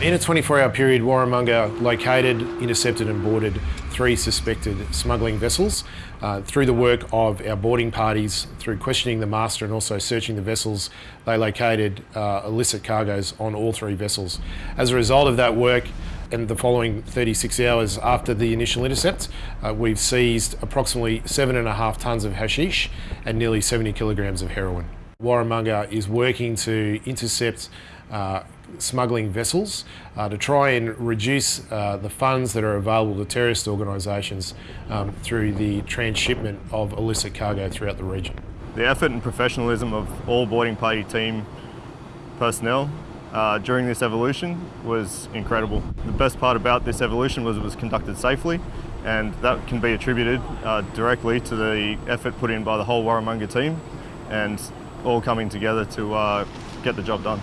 In a 24-hour period, Warramunga located, intercepted and boarded three suspected smuggling vessels. Uh, through the work of our boarding parties, through questioning the master and also searching the vessels, they located uh, illicit cargoes on all three vessels. As a result of that work, and the following 36 hours after the initial intercept, uh, we've seized approximately seven and a half tonnes of hashish and nearly 70 kilograms of heroin. Warramunga is working to intercept uh, smuggling vessels uh, to try and reduce uh, the funds that are available to terrorist organisations um, through the transshipment of illicit cargo throughout the region. The effort and professionalism of all boarding party team personnel uh, during this evolution was incredible. The best part about this evolution was it was conducted safely and that can be attributed uh, directly to the effort put in by the whole Warramunga team and all coming together to uh, get the job done.